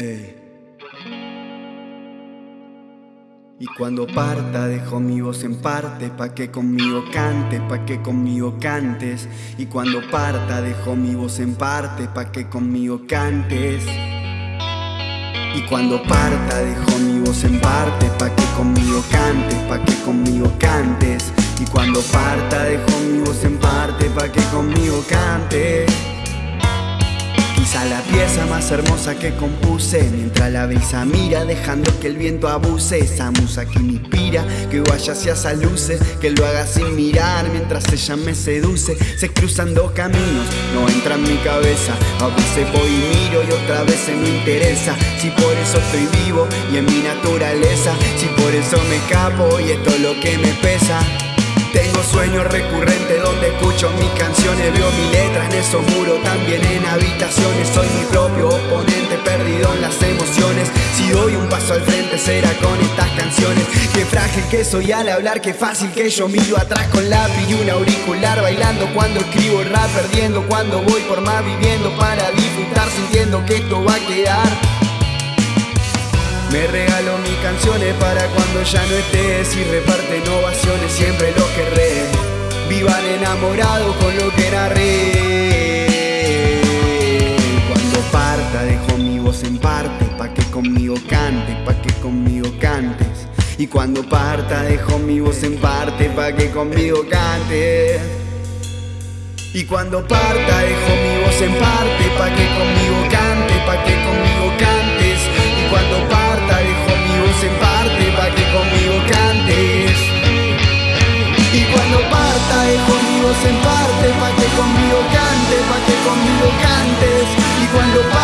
Y cuando parta dejo mi voz en parte Pa' que conmigo cantes, pa' que conmigo cantes. Y cuando parta dejo mi voz en parte Pa' que conmigo cantes. Y cuando parta dejo mi voz en parte Pa' que conmigo cantes, pa' que conmigo cantes. Y cuando parta dejo mi voz en parte Pa' que conmigo cantes pieza más hermosa que compuse. Mientras la brisa mira dejando que el viento abuse. Esa musa que me inspira, que vaya hacia esas luces. Que lo haga sin mirar mientras ella me seduce. Se cruzan dos caminos, no entra en mi cabeza. A veces voy y miro y otra vez se me interesa. Si por eso estoy vivo y en mi naturaleza. Si por eso me escapo y esto es lo que me pesa tengo sueños recurrentes donde escucho mis canciones Veo mi letra en esos muros, también en habitaciones. Soy mi propio oponente, perdido en las emociones. Si doy un paso al frente será con estas canciones. Qué frágil que soy al hablar, qué fácil que yo miro atrás con lápiz y un auricular Bailando cuando escribo rap, perdiendo cuando voy por más viviendo Para disfrutar sintiendo que esto va a quedar. Me regalo mis canciones para cuando ya no estés Y reparte ovaciones, siempre lo Vivan enamorados con lo que narré Cuando parta dejo mi voz en parte Pa' que conmigo cantes, pa' que conmigo cantes. Y cuando parta dejo mi voz en parte Pa' que conmigo cantes y cuando parta dejo mi voz en parte Pa' que conmigo cantes, pa' que mi voz en parte Pa' que conmigo cantes, pa' que conmigo cantes. Y cuando